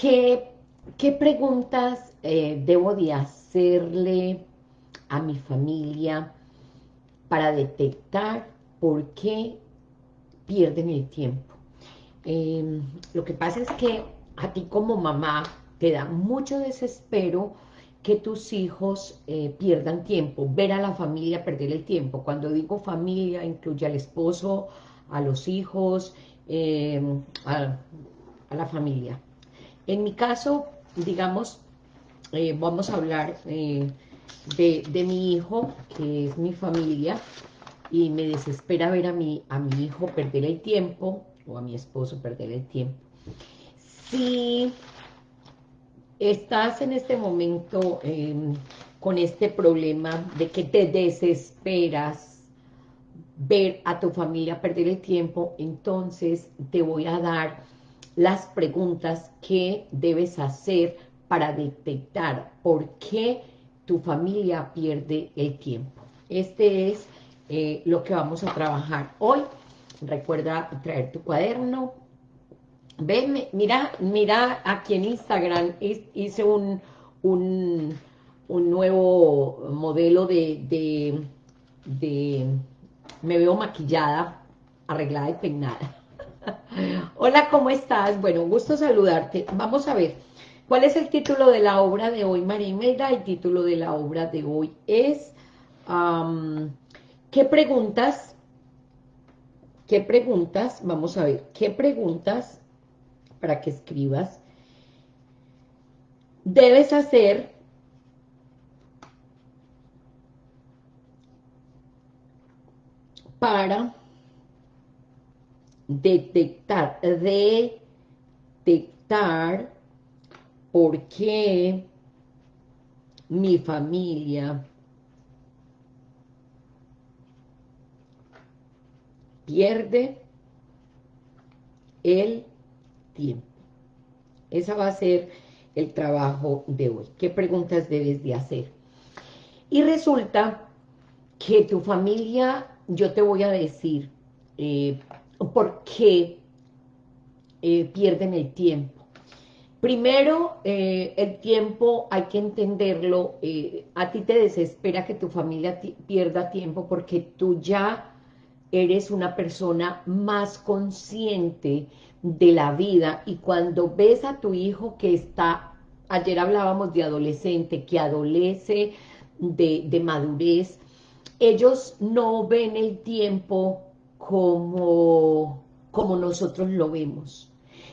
¿qué, preguntas eh, debo de hacerle a mi familia para detectar por qué pierden el tiempo? Em, lo que pasa es que a ti como mamá te da mucho desespero que tus hijos eh, pierdan tiempo, ver a la familia perder el tiempo. Cuando digo familia, incluye al esposo, a los hijos, em, a, la familia. En mi caso, digamos, eh, vamos a hablar eh, de, mi hijo, que es mi familia, y me desespera ver a mi, a mi hijo perder el tiempo, o a mi esposo perder el tiempo. Si estás en este momento em, con este problema de que te desesperas ver a tu familia perder el tiempo, entonces te voy a dar las preguntas que debes hacer para detectar por qué tu familia pierde el tiempo. Este es eh, lo que vamos a trabajar hoy. Recuerda traer tu cuaderno. Ven, mira, mira aquí en Instagram hice un, un, nuevo modelo de, de, de, me veo maquillada, arreglada y peinada. Hola, ¿cómo estás? Bueno, gusto saludarte. Vamos a ver, ¿cuál es el título de la obra de hoy, María Imelda? El título de la obra de hoy es, ¿qué preguntas ¿Qué preguntas? Vamos a ver, ¿qué preguntas para que escribas debes hacer para detectar, detectar por qué mi familia pierde el tiempo. Esa va a ser el trabajo de hoy. ¿Qué preguntas debes de hacer? Y resulta que tu familia, yo te voy a decir eh, por qué eh, pierden el tiempo. Primero, eh, el tiempo hay que entenderlo, a ti te desespera que tu familia pierda tiempo porque tú ya eres una persona más consciente de la vida y cuando ves a tu hijo que está, ayer hablábamos de adolescente, que adolece de, madurez, ellos no ven el tiempo como, como nosotros lo vemos.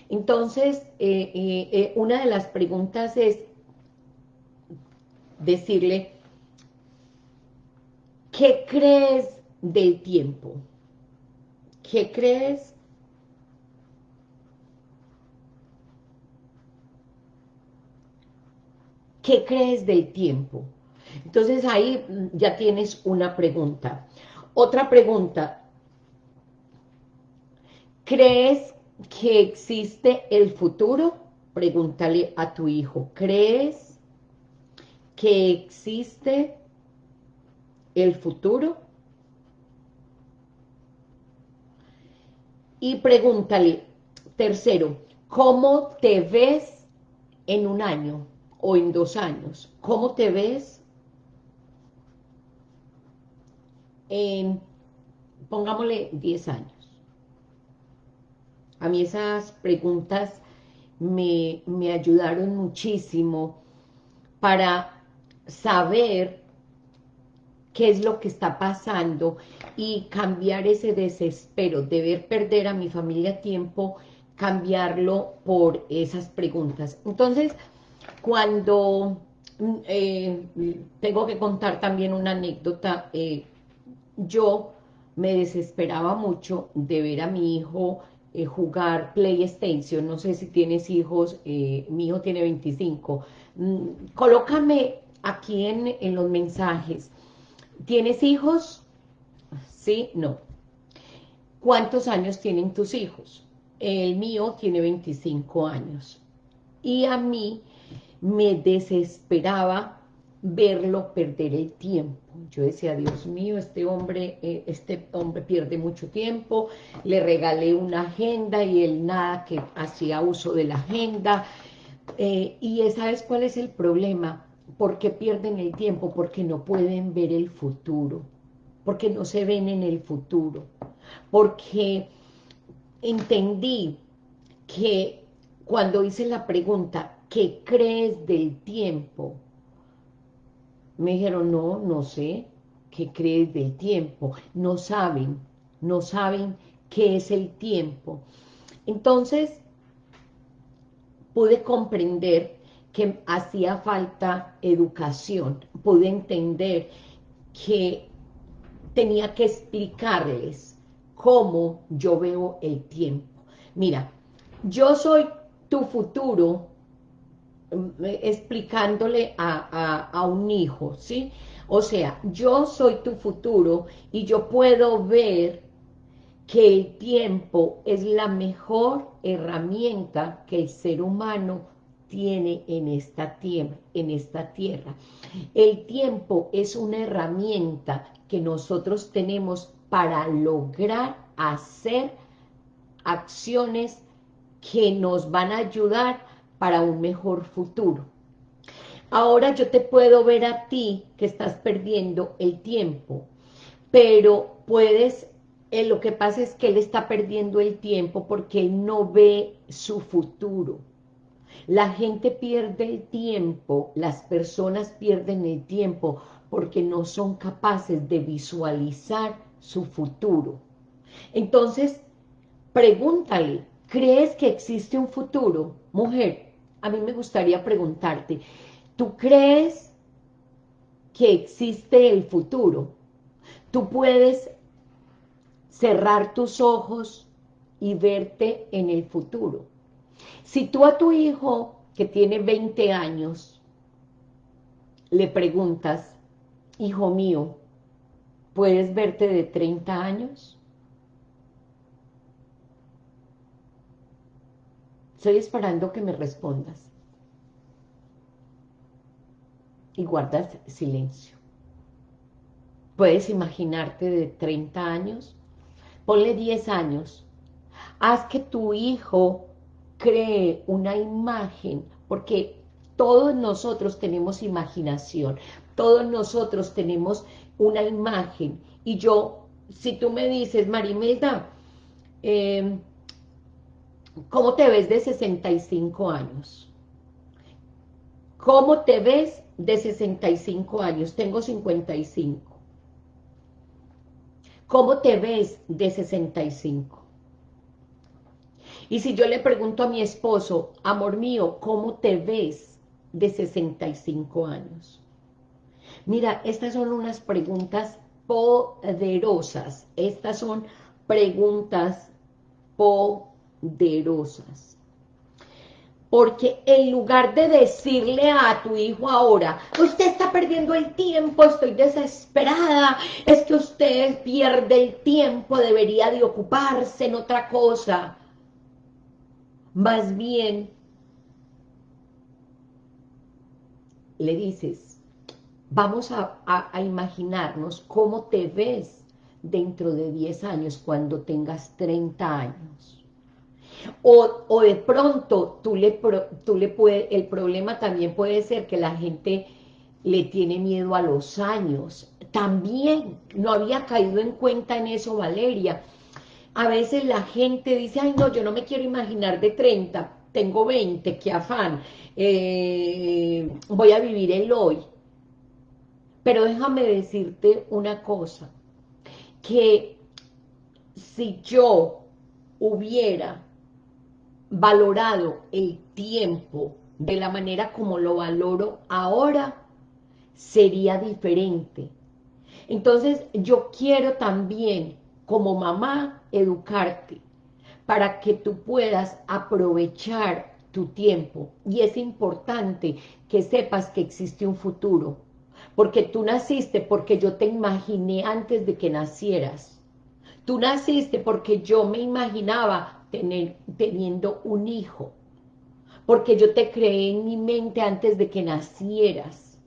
Entonces, eh, eh, eh, una de las preguntas es decirle, ¿qué crees del tiempo? ¿Qué crees? ¿Qué crees del tiempo? Entonces ahí ya tienes una pregunta. Otra pregunta. ¿Crees que existe el futuro? Pregúntale a tu hijo. ¿Crees que existe el futuro? Y pregúntale, tercero, ¿cómo te ves en un año o en dos años? ¿Cómo te ves en, pongámosle, 10 años? A mí esas preguntas me, me ayudaron muchísimo para saber qué es lo que está pasando y cambiar ese desespero de ver perder a mi familia tiempo, cambiarlo por esas preguntas. Entonces, cuando eh, tengo que contar también una anécdota, eh, yo me desesperaba mucho de ver a mi hijo eh, jugar PlayStation, no sé si tienes hijos, mi hijo tiene 25, mm, colócame aquí en, en los mensajes, ¿Tienes hijos? Sí, no. ¿Cuántos años tienen tus hijos? El mío tiene 25 años. Y a mí me desesperaba verlo perder el tiempo. Yo decía, Dios mío, este hombre, eh, este hombre pierde mucho tiempo, le regalé una agenda y él nada que hacía uso de la agenda. Eh, y ¿sabes cuál es el problema? ¿Por qué pierden el tiempo? Porque no pueden ver el futuro, porque no se ven en el futuro, porque entendí que cuando hice la pregunta, ¿qué crees del tiempo? Me dijeron, no, no sé, ¿qué crees del tiempo? No saben, no saben qué es el tiempo. Entonces, pude comprender que hacía falta educación, pude entender que tenía que explicarles cómo yo veo el tiempo. Mira, yo soy tu futuro, explicándole a, a un hijo, ¿sí? O sea, yo soy tu futuro y yo puedo ver que el tiempo es la mejor herramienta que el ser humano tiene en esta, tierra, en esta tierra. El tiempo es una herramienta que nosotros tenemos para lograr hacer acciones que nos van a ayudar para un mejor futuro. Ahora yo te puedo ver a ti que estás perdiendo el tiempo, pero puedes eh, lo que pasa es que él está perdiendo el tiempo porque él no ve su futuro. La gente pierde el tiempo, las personas pierden el tiempo porque no son capaces de visualizar su futuro. Entonces, pregúntale, ¿crees que existe un futuro? Mujer, a mí me gustaría preguntarte, ¿tú crees que existe el futuro? ¿Tú puedes cerrar tus ojos y verte en el futuro. Si tú a tu hijo, que tiene 20 años, le preguntas, hijo mío, ¿puedes verte de 30 años? Estoy esperando que me respondas. Y guardas silencio. ¿Puedes imaginarte de 30 años? ponle 10 años, haz que tu hijo cree una imagen, porque todos nosotros tenemos imaginación, todos nosotros tenemos una imagen, y yo, si tú me dices, Marimelda, em, ¿cómo te ves de 65 años? ¿Cómo te ves de 65 años? Tengo 55. ¿Cómo te ves de 65? Y si yo le pregunto a mi esposo, amor mío, ¿cómo te ves de 65 años? Mira, estas son unas preguntas poderosas. Estas son preguntas poderosas. Porque en lugar de decirle a tu hijo ahora, usted está perdiendo el tiempo, estoy desesperada, es que usted pierde el tiempo, debería de ocuparse en otra cosa. Más bien, le dices, vamos a, a imaginarnos cómo te ves dentro de 10 años cuando tengas 30 años o, de pronto tú le, tú le puede, el problema también puede ser que la gente le tiene miedo a los años. También no había caído en cuenta en eso Valeria. A veces la gente dice, ay no, yo no me quiero imaginar de 30, tengo 20, qué afán, eh, voy a vivir el hoy. Pero déjame decirte una cosa, que si yo hubiera valorado el tiempo de la manera como lo valoro ahora, sería diferente. Entonces, yo quiero también, como mamá, educarte para que tú puedas aprovechar tu tiempo. Y es importante que sepas que existe un futuro. Porque tú naciste porque yo te imaginé antes de que nacieras. Tú naciste porque yo me imaginaba teniendo un hijo, porque yo te creé en mi mente antes de que nacieras.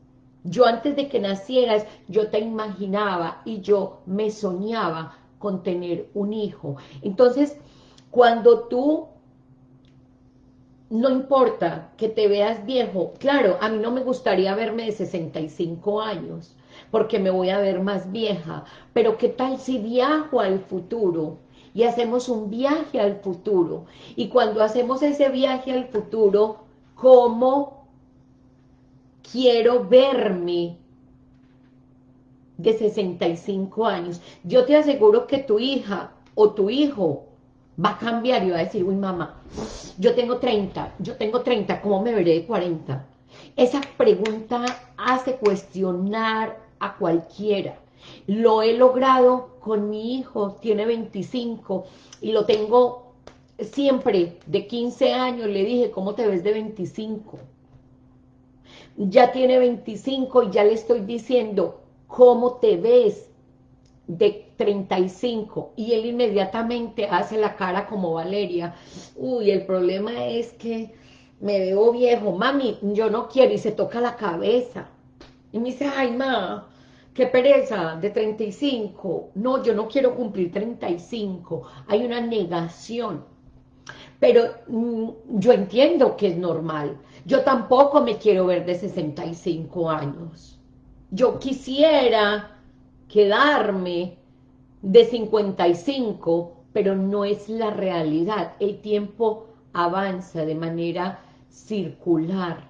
Yo antes de que nacieras, yo te imaginaba y yo me soñaba con tener un hijo. Entonces, cuando tú no importa que te veas viejo. Claro, a mí no me gustaría verme de 65 años, porque me voy a ver más vieja. Pero ¿qué tal si viajo al futuro? Y hacemos un viaje al futuro. Y cuando hacemos ese viaje al futuro, ¿cómo quiero verme de 65 años? Yo te aseguro que tu hija o tu hijo va a cambiar y va a decir, uy mamá, yo tengo 30, yo tengo 30, ¿cómo me veré de 40? Esa pregunta hace cuestionar a cualquiera. Lo he logrado con mi hijo, tiene 25, y lo tengo siempre de 15 años, le dije, ¿cómo te ves de 25? Ya tiene 25 y ya le estoy diciendo, ¿cómo te ves de 35 y él inmediatamente hace la cara como Valeria, uy, el problema es que me veo viejo, mami, yo no quiero, y se toca la cabeza, y me dice, ay, ma, qué pereza, de 35, no, yo no quiero cumplir 35, hay una negación, pero mm, yo entiendo que es normal, yo tampoco me quiero ver de 65 años, yo quisiera quedarme de 55, pero no es la realidad. El tiempo avanza de manera circular.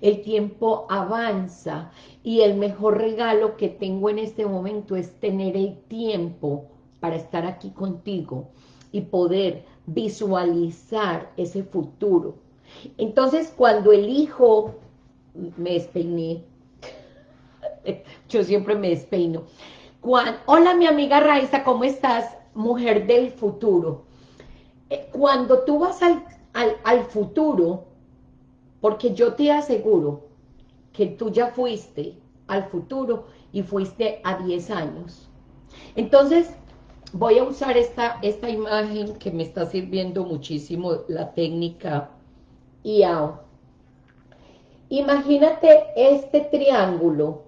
El tiempo avanza y el mejor regalo que tengo en este momento es tener el tiempo para estar aquí contigo y poder visualizar ese futuro. Entonces, cuando elijo, me despeiné, yo siempre me despeino. hola, mi amiga Raiza, ¿cómo estás? Mujer del futuro. Eh, cuando tú vas al, al futuro, porque yo te aseguro que tú ya fuiste al futuro y fuiste a 10 años. Entonces, voy a usar esta, esta imagen que me está sirviendo muchísimo la técnica IAO. Imagínate este triángulo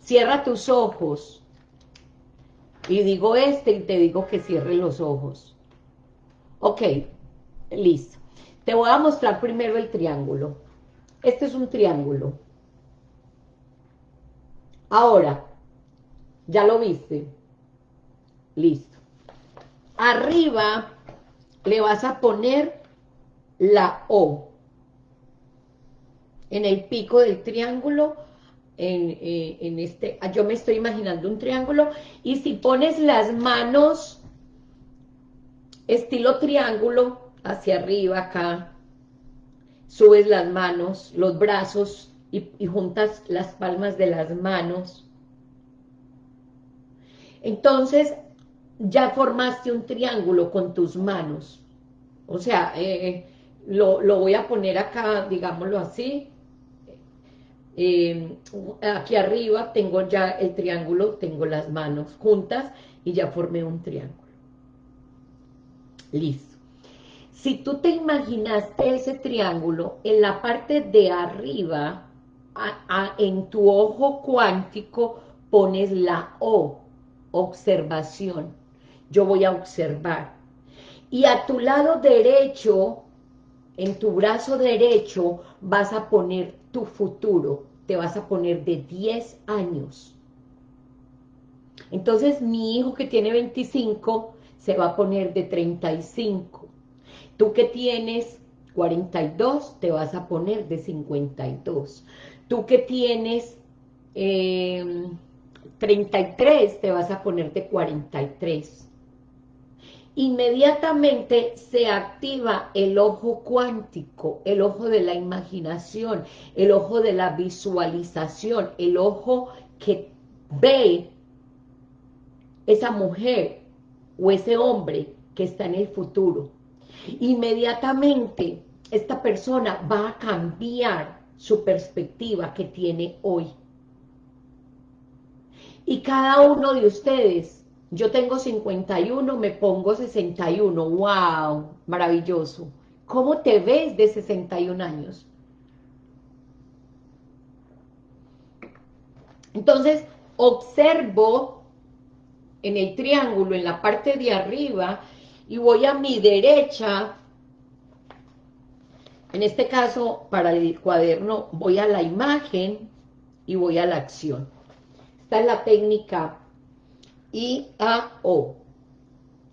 Cierra tus ojos. Y digo este y te digo que cierre los ojos. Ok, listo. Te voy a mostrar primero el triángulo. Este es un triángulo. Ahora, ¿ya lo viste? Listo. Arriba le vas a poner la O. En el pico del triángulo eh, en, este, yo me estoy imaginando un triángulo, y si pones las manos estilo triángulo hacia arriba acá, subes las manos, los brazos y, juntas las palmas de las manos, entonces ya formaste un triángulo con tus manos, o sea, eh, lo, lo voy a poner acá, digámoslo así, eh, aquí arriba tengo ya el triángulo, tengo las manos juntas y ya formé un triángulo. Listo. Si tú te imaginaste ese triángulo, en la parte de arriba, en tu ojo cuántico, pones la O, observación. Yo voy a observar. Y a tu lado derecho, en tu brazo derecho, vas a poner tu futuro, te vas a poner de 10 años. Entonces mi hijo que tiene 25 se va a poner de 35. Tú que tienes 42 te vas a poner de 52. Tú que tienes 33 em, te vas a poner de 43 inmediatamente se activa el ojo cuántico, el ojo de la imaginación, el ojo de la visualización, el ojo que ve esa mujer o ese hombre que está en el futuro. Inmediatamente esta persona va a cambiar su perspectiva que tiene hoy. Y cada uno de ustedes yo tengo 51, me pongo 61. ¡Wow! Maravilloso. ¿Cómo te ves de 61 años? Entonces, observo en el triángulo, en la parte de arriba, y voy a mi derecha, En este caso, para el cuaderno, voy a la imagen y voy a la acción. Esta es la técnica IAO,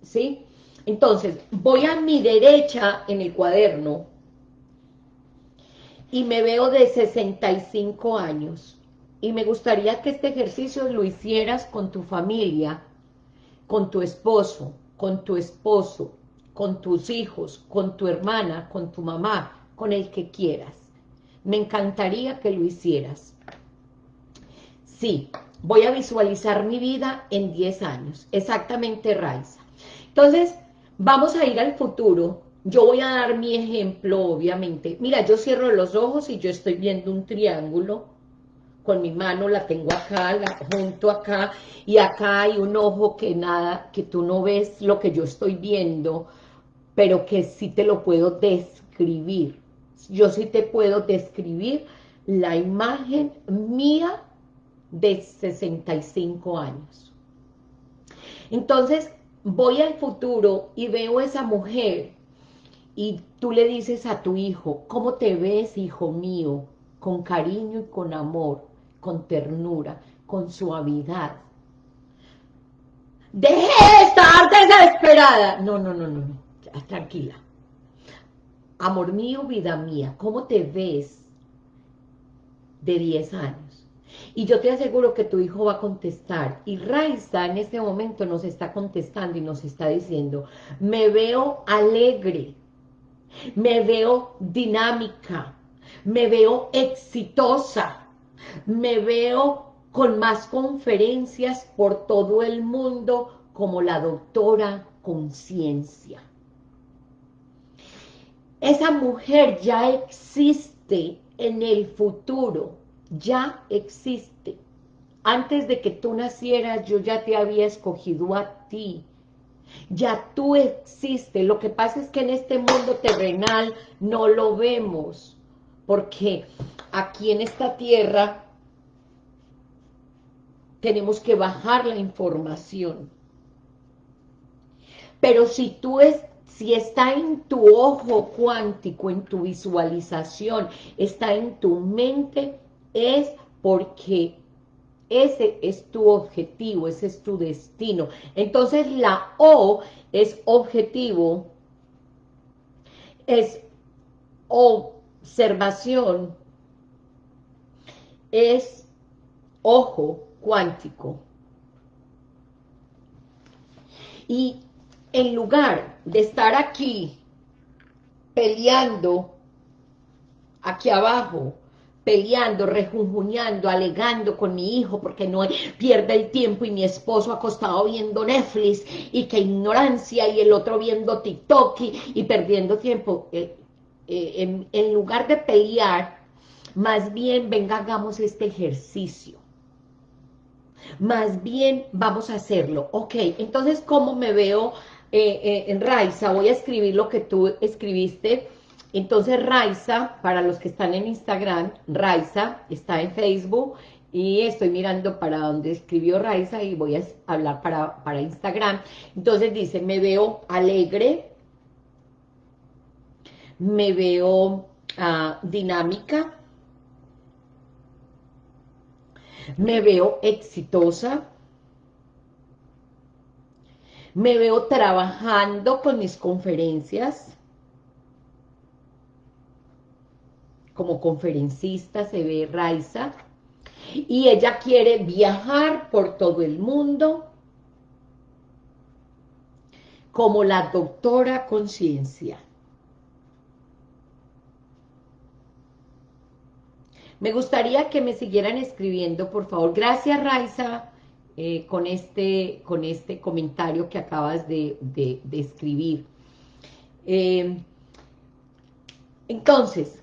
¿sí? Entonces, voy a mi derecha en el cuaderno y me veo de 65 años. Y me gustaría que este ejercicio lo hicieras con tu familia, con tu esposo, con tu esposo, con tus hijos, con tu hermana, con tu mamá, con el que quieras. Me encantaría que lo hicieras. Sí, voy a visualizar mi vida en 10 años. Exactamente, Raiza. Entonces, vamos a ir al futuro. Yo voy a dar mi ejemplo, obviamente. Mira, yo cierro los ojos y yo estoy viendo un triángulo. Con mi mano la tengo acá, la junto acá, y acá hay un ojo que nada, que tú no ves lo que yo estoy viendo, pero que sí te lo puedo describir. Yo sí te puedo describir la imagen mía de 65 años. Entonces, voy al futuro y veo a esa mujer y tú le dices a tu hijo, ¿cómo te ves, hijo mío? Con cariño y con amor, con ternura, con suavidad. ¡Deje de estar desesperada! No, no, no, no, no, tranquila. Amor mío, vida mía, ¿cómo te ves de 10 años? Y yo te aseguro que tu hijo va a contestar. Y Raiza en este momento nos está contestando y nos está diciendo, me veo alegre, me veo dinámica, me veo exitosa, me veo con más conferencias por todo el mundo como la doctora Conciencia. Esa mujer ya existe en el futuro ya existe. Antes de que tú nacieras, yo ya te había escogido a ti. Ya tú existes. Lo que pasa es que en este mundo terrenal no lo vemos. Porque aquí en esta tierra tenemos que bajar la información. Pero si tú es, si está en tu ojo cuántico, en tu visualización, está en tu mente, es porque ese es tu objetivo, ese es tu destino. Entonces la O es objetivo, es observación, es ojo cuántico. Y en lugar de estar aquí peleando aquí abajo peleando, rejunjuñando, alegando con mi hijo porque no pierde el tiempo y mi esposo acostado viendo Netflix y qué ignorancia y el otro viendo TikTok y, perdiendo tiempo. Eh, eh, en, lugar de pelear, más bien venga, hagamos este ejercicio. Más bien vamos a hacerlo. Ok, entonces, ¿cómo me veo eh, en Raiza? Voy a escribir lo que tú escribiste entonces Raiza, para los que están en Instagram, Raiza está en Facebook y estoy mirando para donde escribió Raiza y voy a hablar para, para Instagram. Entonces dice, me veo alegre, me veo ah, dinámica, me veo exitosa, me veo trabajando con mis conferencias, como conferencista, se ve Raiza, y ella quiere viajar por todo el mundo como la doctora conciencia. Me gustaría que me siguieran escribiendo, por favor. Gracias, Raiza, eh, con, este, con este comentario que acabas de, escribir. Eh, entonces,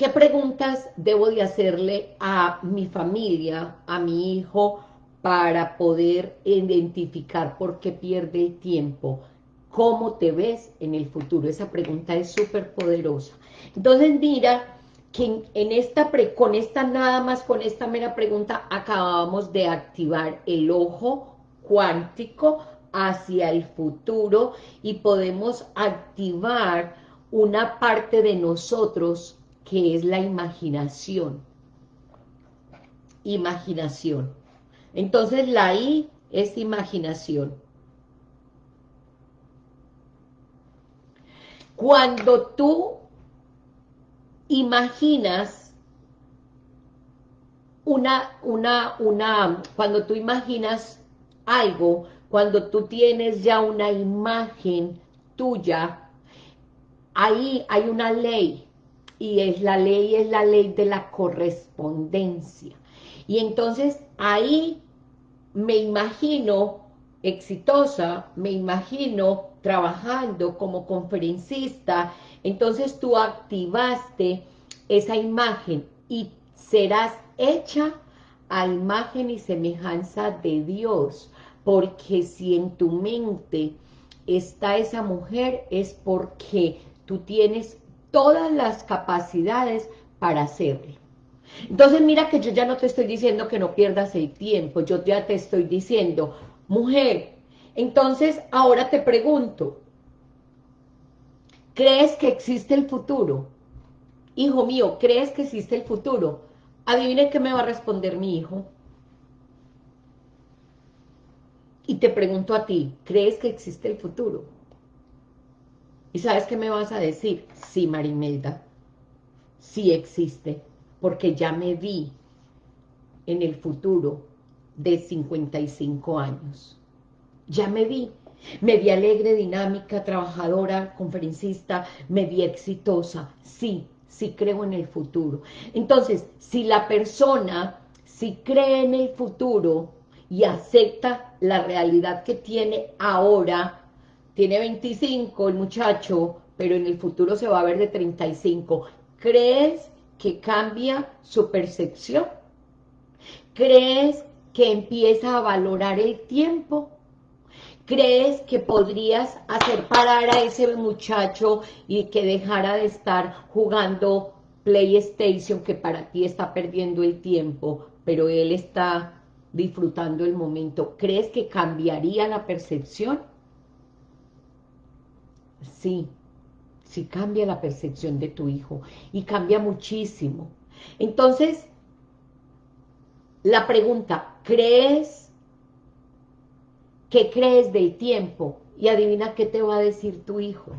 ¿Qué preguntas debo de hacerle a mi familia, a mi hijo, para poder identificar por qué pierde tiempo? ¿Cómo te ves en el futuro? Esa pregunta es súper poderosa. Entonces mira que en esta con esta nada más, con esta mera pregunta, acabamos de activar el ojo cuántico hacia el futuro y podemos activar una parte de nosotros que es la imaginación. Imaginación. Entonces la I es imaginación. Cuando tú imaginas una, una, una, cuando tú imaginas algo, cuando tú tienes ya una imagen tuya, ahí hay una ley, y es la ley, es la ley de la correspondencia. Y entonces ahí me imagino exitosa, me imagino trabajando como conferencista, entonces tú activaste esa imagen y serás hecha a imagen y semejanza de Dios, porque si en tu mente está esa mujer es porque tú tienes todas las capacidades para hacerlo. Entonces mira que yo ya no te estoy diciendo que no pierdas el tiempo, yo ya te estoy diciendo, mujer, entonces ahora te pregunto, ¿crees que existe el futuro? Hijo mío, ¿crees que existe el futuro? Adivine qué me va a responder mi hijo. Y te pregunto a ti, ¿crees que existe el futuro? ¿Y sabes qué me vas a decir? Sí, Marimelda, sí existe porque ya me vi en el futuro de 55 años. Ya me vi. Me vi alegre, dinámica, trabajadora, conferencista, me vi exitosa. Sí, sí creo en el futuro. Entonces, si la persona, si cree en el futuro y acepta la realidad que tiene ahora, tiene 25 el muchacho, pero en el futuro se va a ver de 35, ¿crees que cambia su percepción? ¿Crees que empieza a valorar el tiempo? ¿Crees que podrías hacer parar a ese muchacho y que dejara de estar jugando PlayStation que para ti está perdiendo el tiempo, pero él está disfrutando el momento? ¿Crees que cambiaría la percepción? Sí, si cambia la percepción de tu hijo y cambia muchísimo. Entonces, la pregunta, ¿crees? ¿Qué crees del tiempo? Y adivina qué te va a decir tu hijo.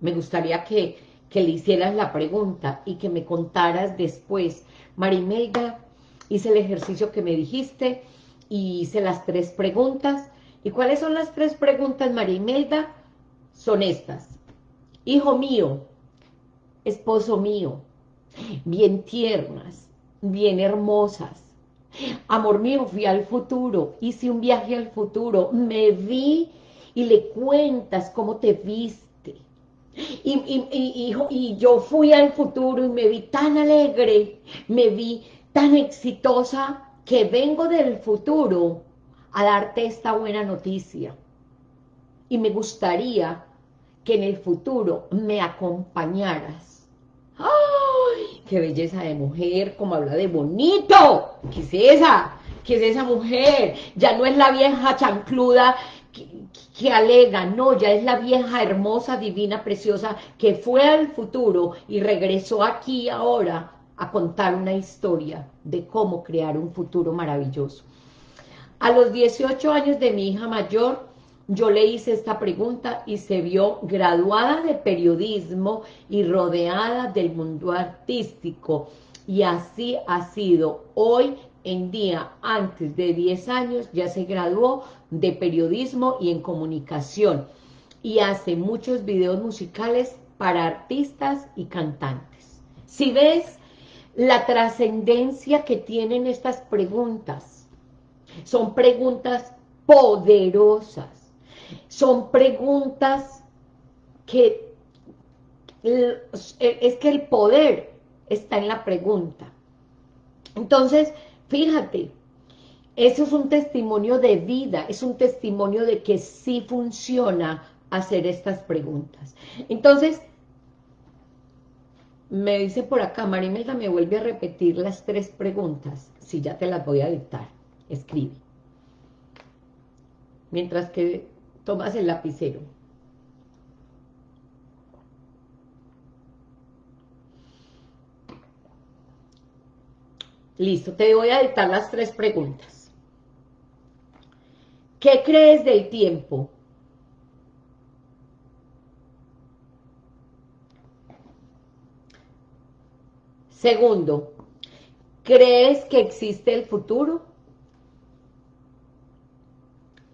Me gustaría que, que le hicieras la pregunta y que me contaras después. Marimelda, hice el ejercicio que me dijiste y hice las tres preguntas. ¿Y cuáles son las tres preguntas, Marimelda? Son estas. Hijo mío, esposo mío, bien tiernas, bien hermosas. Amor mío, fui al futuro, hice un viaje al futuro, me vi y le cuentas cómo te viste. Y, y, y, yo fui al futuro y me vi tan alegre, me vi tan exitosa que vengo del futuro a darte esta buena noticia. Y me gustaría que en el futuro me acompañaras. ¡Qué belleza de mujer! ¡Como habla de bonito! ¿Qué es esa? ¿Qué es esa mujer? Ya no es la vieja chancluda que, que, alega, no, ya es la vieja hermosa, divina, preciosa, que fue al futuro y regresó aquí ahora a contar una historia de cómo crear un futuro maravilloso. A los 18 años de mi hija mayor, yo le hice esta pregunta y se vio graduada de periodismo y rodeada del mundo artístico. Y así ha sido. Hoy en día, antes de 10 años, ya se graduó de periodismo y en comunicación. Y hace muchos videos musicales para artistas y cantantes. Si ves la trascendencia que tienen estas preguntas, son preguntas poderosas son preguntas que es que el poder está en la pregunta. Entonces, fíjate, eso es un testimonio de vida, es un testimonio de que sí funciona hacer estas preguntas. Entonces, me dice por acá, Marimelda me vuelve a repetir las tres preguntas, si ya te las voy a dictar, escribe. Mientras que tomas el lapicero. Listo, te voy a dictar las tres preguntas. ¿Qué crees del tiempo? Segundo, ¿crees que existe el futuro?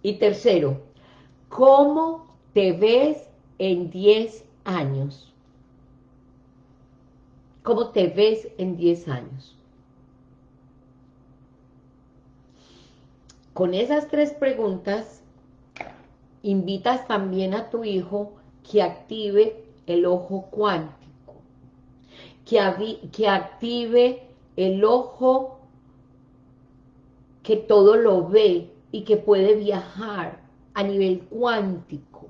Y tercero, ¿cómo te ves en 10 años? ¿Cómo te ves en 10 años? Con esas tres preguntas, invitas también a tu hijo que active el ojo cuántico, que, que active el ojo que todo lo ve y que puede viajar a nivel cuántico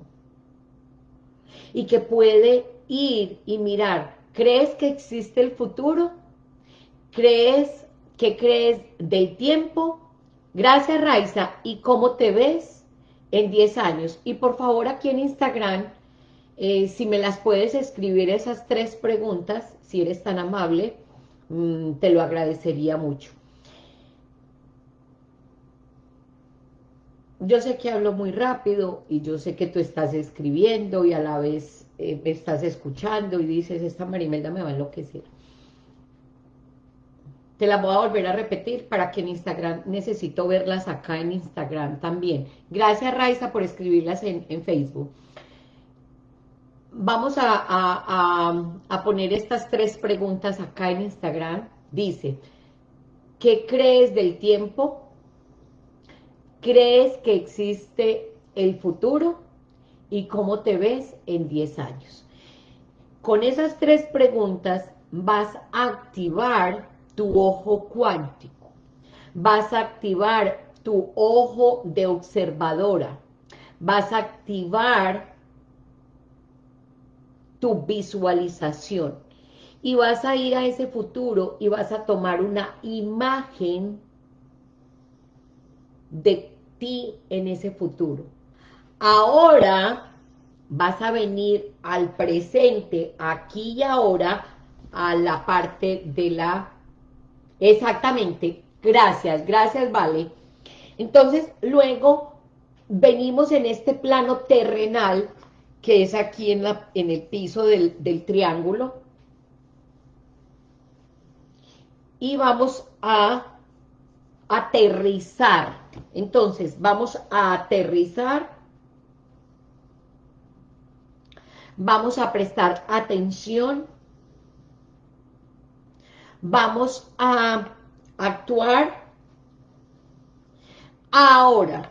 y que puede ir y mirar, ¿crees que existe el futuro? ¿Crees que crees del tiempo? Gracias Raiza, ¿y cómo te ves en 10 años? Y por favor aquí en Instagram, eh, si me las puedes escribir esas tres preguntas, si eres tan amable, mm, te lo agradecería mucho. Yo sé que hablo muy rápido y yo sé que tú estás escribiendo y a la vez eh, me estás escuchando y dices, esta Marimelda me va a enloquecer. Te la voy a volver a repetir para que en Instagram, necesito verlas acá en Instagram también. Gracias Raiza por escribirlas en, Facebook. Vamos a, a poner estas tres preguntas acá en Instagram. Dice, ¿qué crees del tiempo? ¿Crees que existe el futuro? ¿Y cómo te ves en 10 años? Con esas tres preguntas vas a activar tu ojo cuántico. Vas a activar tu ojo de observadora. Vas a activar tu visualización. Y vas a ir a ese futuro y vas a tomar una imagen de en ese futuro. Ahora vas a venir al presente, aquí y ahora, a la parte de la... Exactamente, gracias, gracias, Vale. Entonces, luego venimos en este plano terrenal, que es aquí en, la, en el piso del, del triángulo, y vamos a aterrizar. Entonces, vamos a aterrizar. Vamos a prestar atención. Vamos a actuar. Ahora.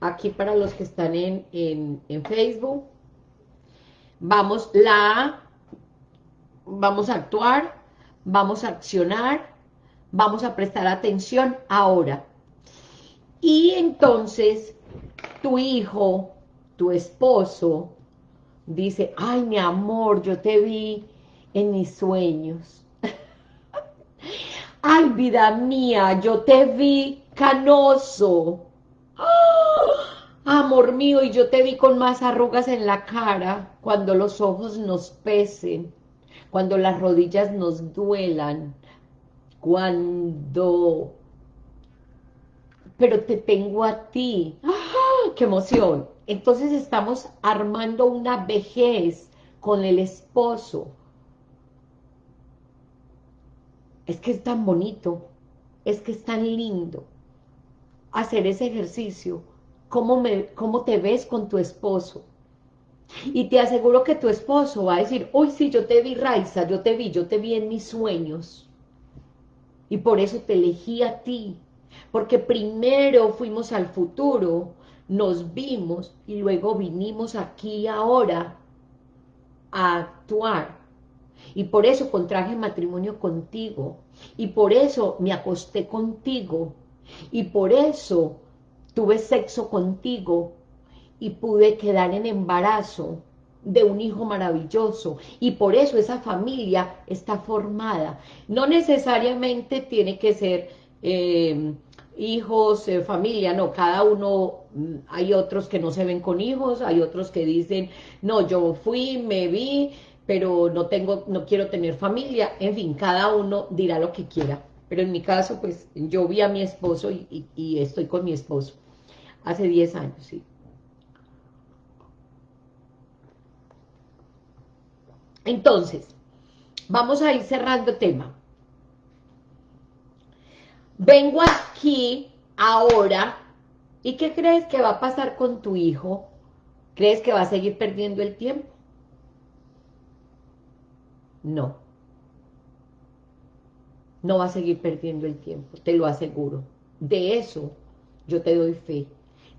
Aquí para los que están en, en, en Facebook. Vamos, la vamos a actuar, vamos a accionar, vamos a prestar atención ahora. Y entonces tu hijo, tu esposo, dice, ay mi amor, yo te vi en mis sueños. ay vida mía, yo te vi canoso. amor mío, y yo te vi con más arrugas en la cara cuando los ojos nos pesen cuando las rodillas nos duelan, cuando... Pero te tengo a ti. ¡Ah! ¡Qué emoción! Entonces estamos armando una vejez con el esposo. Es que es tan bonito, es que es tan lindo hacer ese ejercicio. ¿Cómo, me, cómo te ves con tu esposo? Y te aseguro que tu esposo va a decir, uy, sí, yo te vi, Raiza, yo te vi, yo te vi en mis sueños. Y por eso te elegí a ti. Porque primero fuimos al futuro, nos vimos y luego vinimos aquí ahora a actuar. Y por eso contraje matrimonio contigo. Y por eso me acosté contigo. Y por eso tuve sexo contigo y pude quedar en embarazo de un hijo maravilloso y por eso esa familia está formada. No necesariamente tiene que ser eh, hijos, eh, familia, no, cada uno, mm, hay otros que no se ven con hijos, hay otros que dicen, no, yo fui, me vi, pero no tengo, no quiero tener familia, en fin, cada uno dirá lo que quiera, pero en mi caso, pues, yo vi a mi esposo y, y estoy con mi esposo, hace 10 años, sí. Entonces, vamos a ir cerrando tema. Vengo aquí ahora, ¿y qué crees que va a pasar con tu hijo? ¿Crees que va a seguir perdiendo el tiempo? No. No va a seguir perdiendo el tiempo, te lo aseguro. De eso yo te doy fe.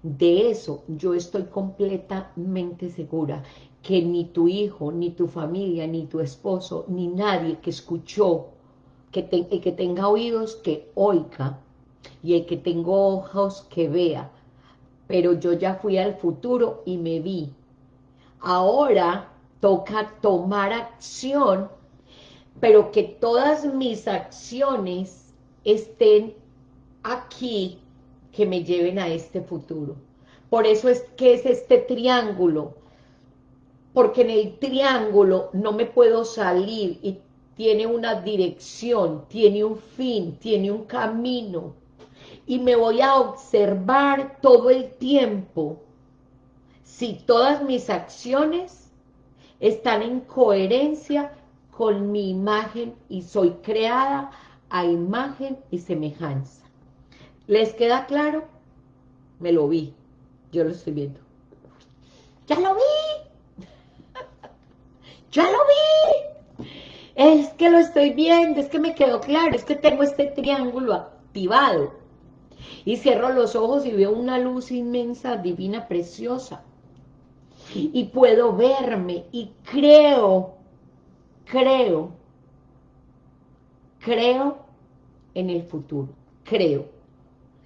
De eso yo estoy completamente segura que ni tu hijo, ni tu familia, ni tu esposo, ni nadie que escuchó, que el que tenga oídos que oiga, y el que tenga ojos que vea, pero yo ya fui al futuro y me vi. Ahora toca tomar acción, pero que todas mis acciones estén aquí, que me lleven a este futuro. Por eso es que es este triángulo, porque en el triángulo no me puedo salir y tiene una dirección, tiene un fin, tiene un camino, y me voy a observar todo el tiempo si todas mis acciones están en coherencia con mi imagen y soy creada a imagen y semejanza. ¿Les queda claro? Me lo vi, yo lo estoy viendo. ¡Ya lo vi! ¡Ya lo vi! Es que lo estoy viendo, es que me quedó claro, es que tengo este triángulo activado. Y cierro los ojos y veo una luz inmensa, divina, preciosa. Y puedo verme y creo, creo, creo en el futuro, creo.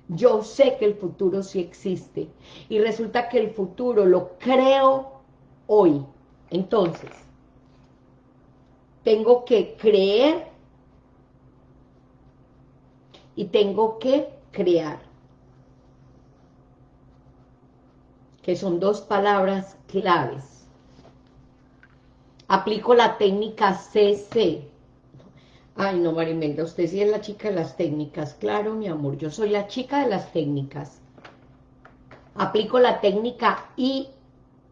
Yo sé que el futuro sí existe y resulta que el futuro lo creo hoy. Entonces, tengo que creer y tengo que crear. Que son dos palabras claves. Aplico la técnica CC. Ay, no, Marimelda, usted sí es la chica de las técnicas. Claro, mi amor, yo soy la chica de las técnicas. Aplico la técnica I...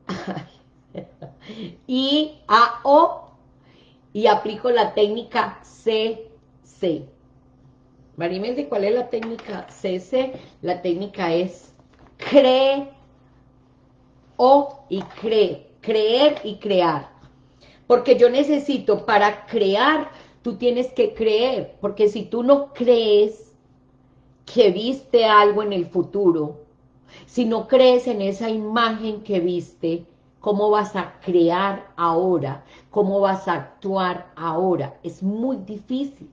I, A, O y aplico la técnica CC. Marimeldi, ¿cuál es la técnica CC? La técnica es cree o y cree, creer y crear. Porque yo necesito, para crear, tú tienes que creer, porque si tú no crees que viste algo en el futuro, si no crees en esa imagen que viste, ¿Cómo vas a crear ahora? ¿Cómo vas a actuar ahora? Es muy difícil.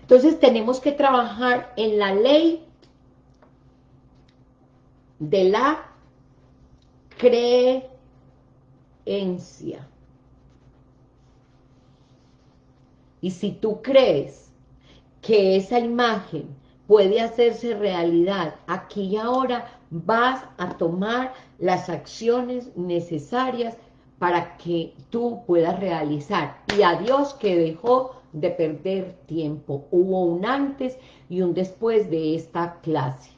Entonces tenemos que trabajar en la ley de la creencia. Y si tú crees que esa imagen puede hacerse realidad aquí y ahora, vas a tomar las acciones necesarias para que tú puedas realizar. Y a Dios que dejó de perder tiempo. Hubo un antes y un después de esta clase.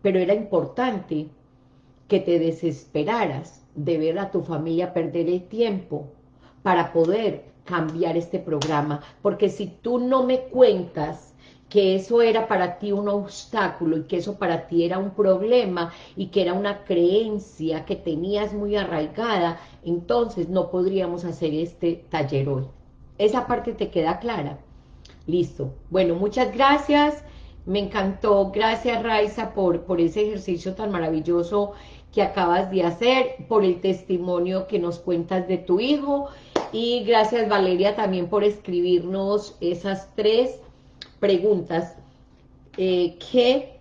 Pero era importante que te desesperaras de ver a tu familia perder el tiempo para poder cambiar este programa. Porque si tú no me cuentas que eso era para ti un obstáculo y que eso para ti era un problema y que era una creencia que tenías muy arraigada, entonces no podríamos hacer este taller hoy. Esa parte te queda clara. Listo. Bueno, muchas gracias. Me encantó. Gracias, Raiza, por, por ese ejercicio tan maravilloso que acabas de hacer, por el testimonio que nos cuentas de tu hijo. Y gracias, Valeria, también por escribirnos esas tres preguntas eh, que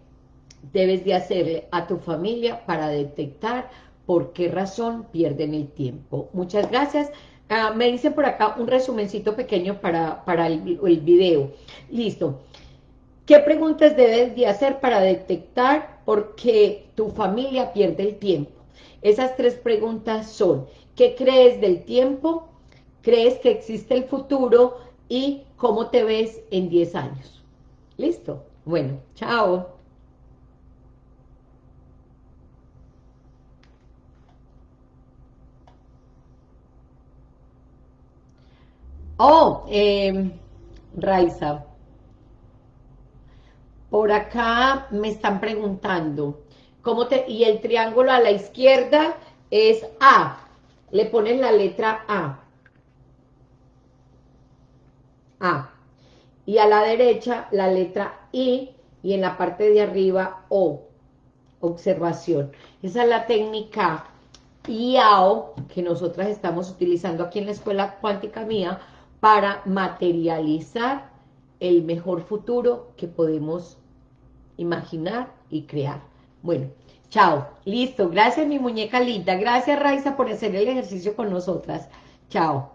debes de hacerle a tu familia para detectar por qué razón pierden el tiempo. Muchas gracias. Ah, me dicen por acá un resumencito pequeño para, para el, el video. Listo. ¿Qué preguntas debes de hacer para detectar por qué tu familia pierde el tiempo? Esas tres preguntas son, ¿qué crees del tiempo? ¿Crees que existe el futuro? ¿Y cómo te ves en 10 años? ¿Listo? Bueno, chao. Oh, eh, Raiza. Por acá me están preguntando, ¿cómo te, y el triángulo a la izquierda es A, le ponen la letra A, A, y a la derecha la letra I, y en la parte de arriba O, observación. Esa es la técnica IAO que nosotras estamos utilizando aquí en la Escuela Cuántica Mía para materializar el mejor futuro que podemos imaginar y crear. Bueno, chao. Listo. Gracias, mi muñeca linda. Gracias, Raiza, por hacer el ejercicio con nosotras. Chao.